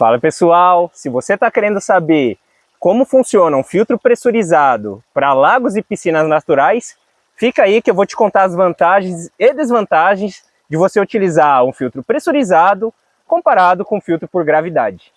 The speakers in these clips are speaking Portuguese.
Fala pessoal, se você está querendo saber como funciona um filtro pressurizado para lagos e piscinas naturais, fica aí que eu vou te contar as vantagens e desvantagens de você utilizar um filtro pressurizado comparado com um filtro por gravidade.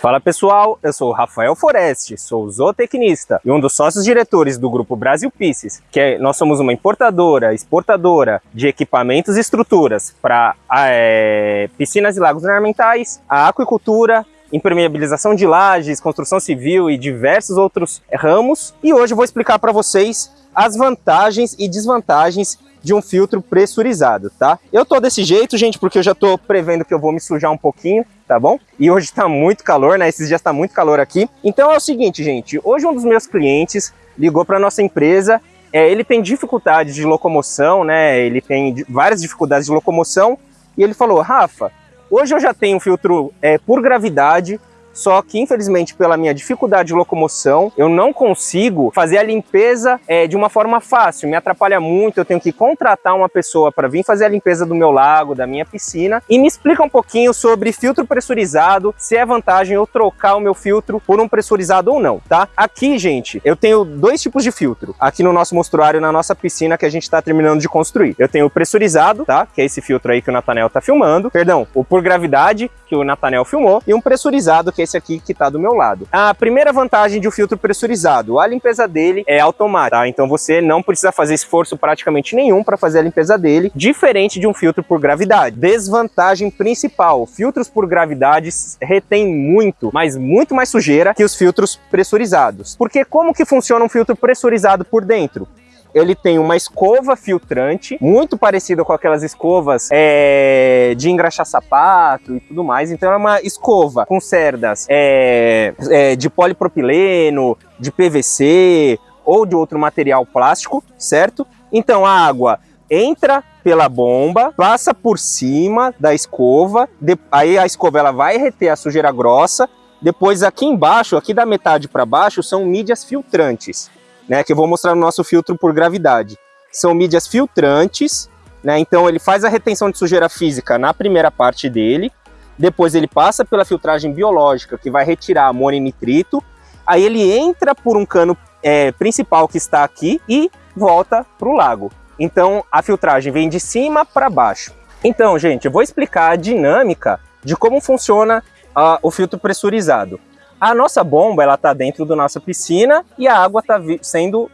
Fala pessoal, eu sou Rafael Foreste, sou zootecnista e um dos sócios diretores do grupo Brasil Pisces, que é, nós somos uma importadora, exportadora de equipamentos e estruturas para é, piscinas e lagos ornamentais, a aquicultura, impermeabilização de lajes, construção civil e diversos outros ramos. E hoje vou explicar para vocês as vantagens e desvantagens de um filtro pressurizado, tá? Eu tô desse jeito, gente, porque eu já tô prevendo que eu vou me sujar um pouquinho, tá bom? E hoje tá muito calor, né? Esses dias tá muito calor aqui. Então é o seguinte, gente, hoje um dos meus clientes ligou para nossa empresa, é, ele tem dificuldade de locomoção, né? Ele tem várias dificuldades de locomoção e ele falou, Rafa, hoje eu já tenho um filtro é, por gravidade, só que infelizmente pela minha dificuldade de locomoção, eu não consigo fazer a limpeza é, de uma forma fácil, me atrapalha muito, eu tenho que contratar uma pessoa para vir fazer a limpeza do meu lago, da minha piscina, e me explica um pouquinho sobre filtro pressurizado, se é vantagem eu trocar o meu filtro por um pressurizado ou não, tá? Aqui, gente, eu tenho dois tipos de filtro, aqui no nosso mostruário, na nossa piscina que a gente está terminando de construir. Eu tenho o pressurizado, tá? Que é esse filtro aí que o Natanel tá filmando, perdão, o por gravidade, que o Natanel filmou, e um pressurizado, que que esse aqui que está do meu lado. A primeira vantagem de um filtro pressurizado, a limpeza dele é automática, tá? Então você não precisa fazer esforço praticamente nenhum para fazer a limpeza dele, diferente de um filtro por gravidade. Desvantagem principal, filtros por gravidade retém muito, mas muito mais sujeira que os filtros pressurizados. Porque como que funciona um filtro pressurizado por dentro? Ele tem uma escova filtrante, muito parecida com aquelas escovas é, de engraxar sapato e tudo mais. Então é uma escova com cerdas é, é, de polipropileno, de PVC ou de outro material plástico, certo? Então a água entra pela bomba, passa por cima da escova, de, aí a escova ela vai reter a sujeira grossa, depois aqui embaixo, aqui da metade para baixo, são mídias filtrantes né, que eu vou mostrar no nosso filtro por gravidade. São mídias filtrantes, né, então ele faz a retenção de sujeira física na primeira parte dele, depois ele passa pela filtragem biológica, que vai retirar amônio e nitrito, aí ele entra por um cano é, principal que está aqui e volta para o lago. Então a filtragem vem de cima para baixo. Então, gente, eu vou explicar a dinâmica de como funciona uh, o filtro pressurizado. A nossa bomba ela está dentro da nossa piscina e a água está sendo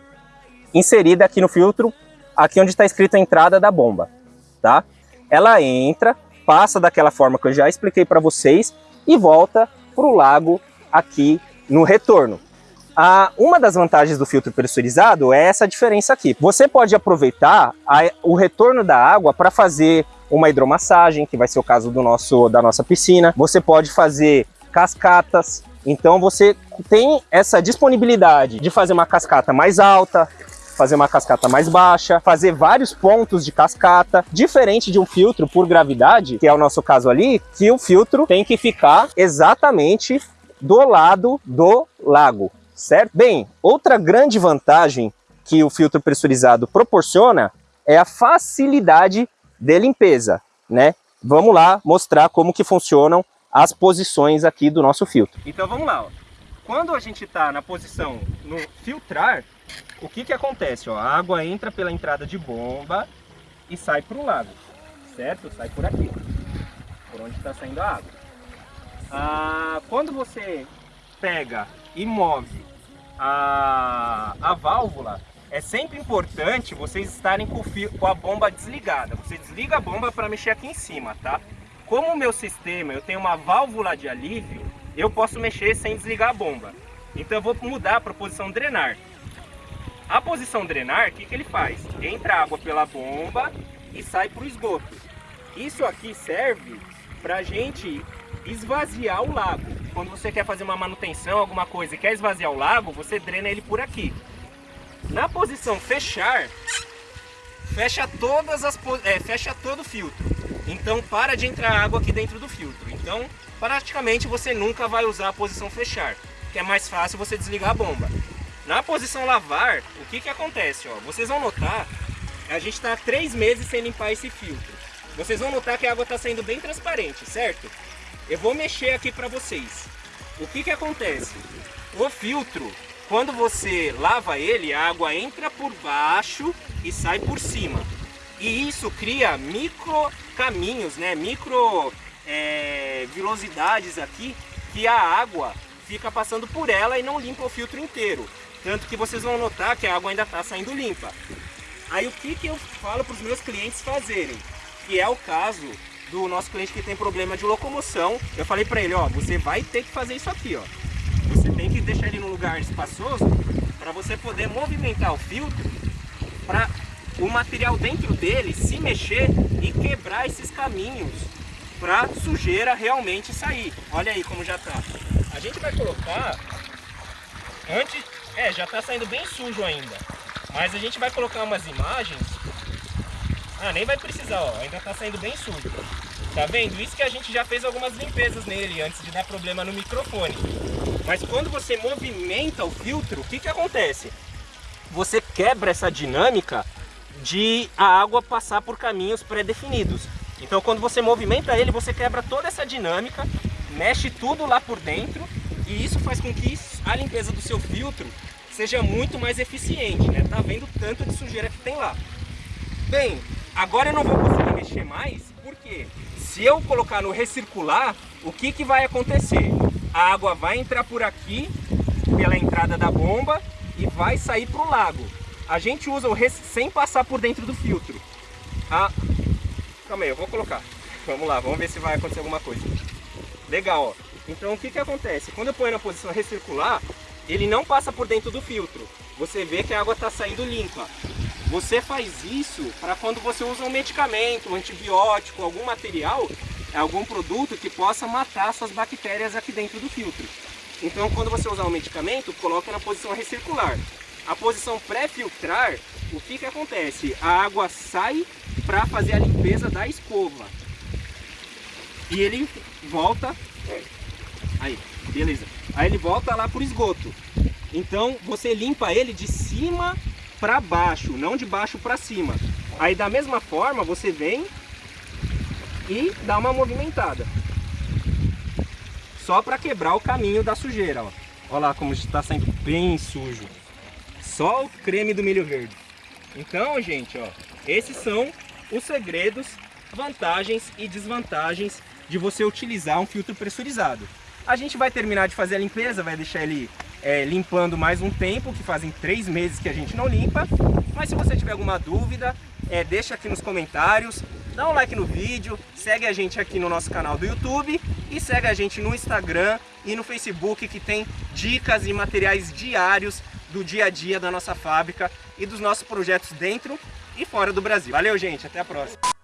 inserida aqui no filtro, aqui onde está escrito a entrada da bomba, tá? Ela entra, passa daquela forma que eu já expliquei para vocês e volta para o lago aqui no retorno. Ah, uma das vantagens do filtro pressurizado é essa diferença aqui. Você pode aproveitar a, o retorno da água para fazer uma hidromassagem, que vai ser o caso do nosso, da nossa piscina. Você pode fazer cascatas, então você tem essa disponibilidade de fazer uma cascata mais alta, fazer uma cascata mais baixa, fazer vários pontos de cascata, diferente de um filtro por gravidade, que é o nosso caso ali, que o filtro tem que ficar exatamente do lado do lago, certo? Bem, outra grande vantagem que o filtro pressurizado proporciona é a facilidade de limpeza, né? Vamos lá mostrar como que funcionam as posições aqui do nosso filtro. Então vamos lá, ó. quando a gente está na posição no filtrar, o que que acontece? Ó? A água entra pela entrada de bomba e sai para o lago, certo? Sai por aqui, por onde está saindo a água. Ah, quando você pega e move a, a válvula, é sempre importante vocês estarem com, fio, com a bomba desligada. Você desliga a bomba para mexer aqui em cima, tá? Como o meu sistema, eu tenho uma válvula de alívio, eu posso mexer sem desligar a bomba. Então eu vou mudar para a posição drenar. A posição drenar, o que, que ele faz? Entra água pela bomba e sai para o esgoto. Isso aqui serve para a gente esvaziar o lago. Quando você quer fazer uma manutenção, alguma coisa e quer esvaziar o lago, você drena ele por aqui. Na posição fechar, fecha todas as é, fecha todo o filtro. Então para de entrar água aqui dentro do filtro. Então praticamente você nunca vai usar a posição fechar, que é mais fácil você desligar a bomba. Na posição lavar, o que que acontece? Ó, vocês vão notar, a gente está três meses sem limpar esse filtro. Vocês vão notar que a água está saindo bem transparente, certo? Eu vou mexer aqui para vocês. O que que acontece? O filtro, quando você lava ele, a água entra por baixo e sai por cima. E isso cria micro caminhos, né? micro é, velocidades aqui, que a água fica passando por ela e não limpa o filtro inteiro. Tanto que vocês vão notar que a água ainda está saindo limpa. Aí o que, que eu falo para os meus clientes fazerem? Que é o caso do nosso cliente que tem problema de locomoção. Eu falei para ele, ó, você vai ter que fazer isso aqui, ó. Você tem que deixar ele num lugar espaçoso para você poder movimentar o filtro para o material dentro dele se mexer e quebrar esses caminhos para sujeira realmente sair. Olha aí como já tá. A gente vai colocar antes, é, já tá saindo bem sujo ainda. Mas a gente vai colocar umas imagens. Ah, nem vai precisar, ó, ainda tá saindo bem sujo. Tá vendo? Isso que a gente já fez algumas limpezas nele antes de dar problema no microfone. Mas quando você movimenta o filtro, o que que acontece? Você quebra essa dinâmica de a água passar por caminhos pré-definidos. Então quando você movimenta ele, você quebra toda essa dinâmica, mexe tudo lá por dentro e isso faz com que a limpeza do seu filtro seja muito mais eficiente, né? Tá vendo tanto de sujeira que tem lá. Bem, agora eu não vou conseguir mexer mais, porque se eu colocar no recircular, o que, que vai acontecer? A água vai entrar por aqui, pela entrada da bomba, e vai sair para o lago a gente usa o res... sem passar por dentro do filtro. Ah, calma aí, eu vou colocar. Vamos lá, vamos ver se vai acontecer alguma coisa. Legal, ó. Então o que que acontece? Quando eu ponho na posição recircular, ele não passa por dentro do filtro. Você vê que a água está saindo limpa. Você faz isso para quando você usa um medicamento, um antibiótico, algum material, algum produto que possa matar suas bactérias aqui dentro do filtro. Então quando você usar um medicamento, coloca na posição recircular a posição pré-filtrar, o que que acontece? A água sai para fazer a limpeza da escova. E ele volta... Aí, beleza. Aí ele volta lá para o esgoto. Então você limpa ele de cima para baixo, não de baixo para cima. Aí da mesma forma você vem e dá uma movimentada. Só para quebrar o caminho da sujeira, ó. Olha lá como está saindo bem sujo só o creme do milho verde. Então, gente, ó, esses são os segredos, vantagens e desvantagens de você utilizar um filtro pressurizado. A gente vai terminar de fazer a limpeza, vai deixar ele é, limpando mais um tempo, que fazem três meses que a gente não limpa. Mas se você tiver alguma dúvida, é, deixa aqui nos comentários, dá um like no vídeo, segue a gente aqui no nosso canal do YouTube e segue a gente no Instagram e no Facebook que tem dicas e materiais diários do dia a dia da nossa fábrica e dos nossos projetos dentro e fora do Brasil. Valeu, gente. Até a próxima.